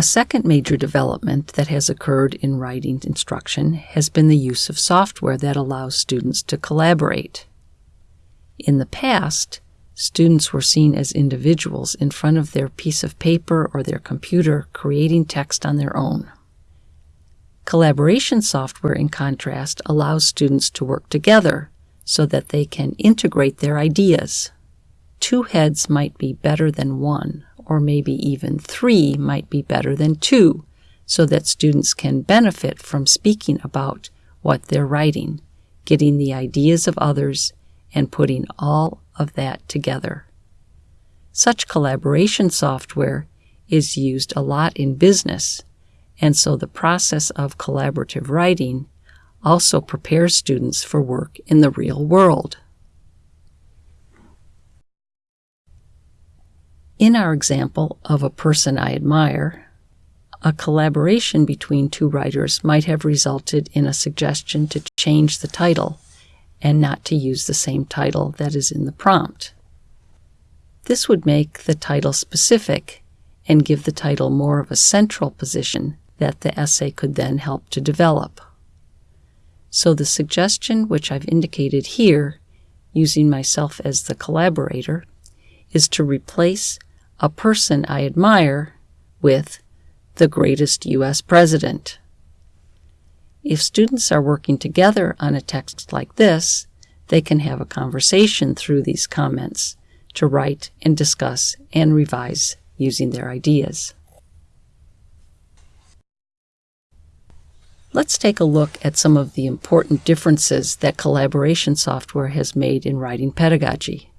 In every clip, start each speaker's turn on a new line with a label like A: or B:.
A: A second major development that has occurred in writing instruction has been the use of software that allows students to collaborate. In the past, students were seen as individuals in front of their piece of paper or their computer creating text on their own. Collaboration software, in contrast, allows students to work together so that they can integrate their ideas. Two heads might be better than one, or maybe even three might be better than two, so that students can benefit from speaking about what they're writing, getting the ideas of others, and putting all of that together. Such collaboration software is used a lot in business, and so the process of collaborative writing also prepares students for work in the real world. In our example of a person I admire, a collaboration between two writers might have resulted in a suggestion to change the title and not to use the same title that is in the prompt. This would make the title specific and give the title more of a central position that the essay could then help to develop. So the suggestion which I've indicated here, using myself as the collaborator, is to replace a person I admire with the greatest U.S. president. If students are working together on a text like this, they can have a conversation through these comments to write and discuss and revise using their ideas. Let's take a look at some of the important differences that collaboration software has made in writing pedagogy.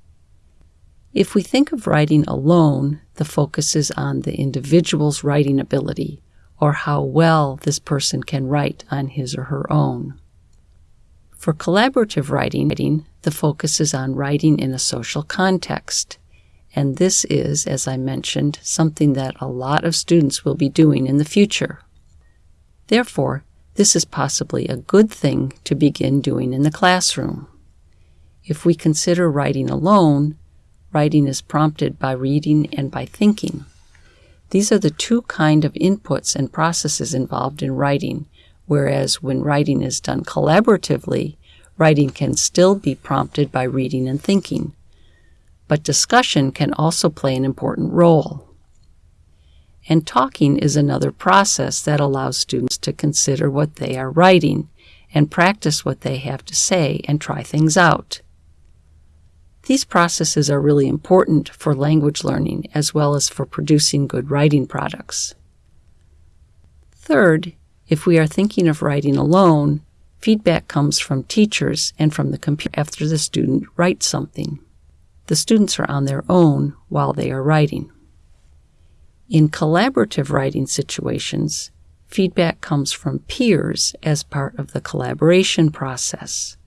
A: If we think of writing alone, the focus is on the individual's writing ability or how well this person can write on his or her own. For collaborative writing, the focus is on writing in a social context. And this is, as I mentioned, something that a lot of students will be doing in the future. Therefore, this is possibly a good thing to begin doing in the classroom. If we consider writing alone, Writing is prompted by reading and by thinking. These are the two kind of inputs and processes involved in writing, whereas when writing is done collaboratively, writing can still be prompted by reading and thinking. But discussion can also play an important role. And talking is another process that allows students to consider what they are writing and practice what they have to say and try things out. These processes are really important for language learning as well as for producing good writing products. Third, if we are thinking of writing alone, feedback comes from teachers and from the computer after the student writes something. The students are on their own while they are writing. In collaborative writing situations, feedback comes from peers as part of the collaboration process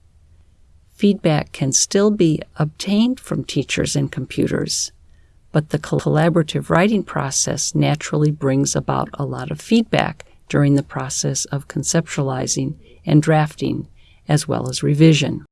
A: feedback can still be obtained from teachers and computers, but the collaborative writing process naturally brings about a lot of feedback during the process of conceptualizing and drafting, as well as revision.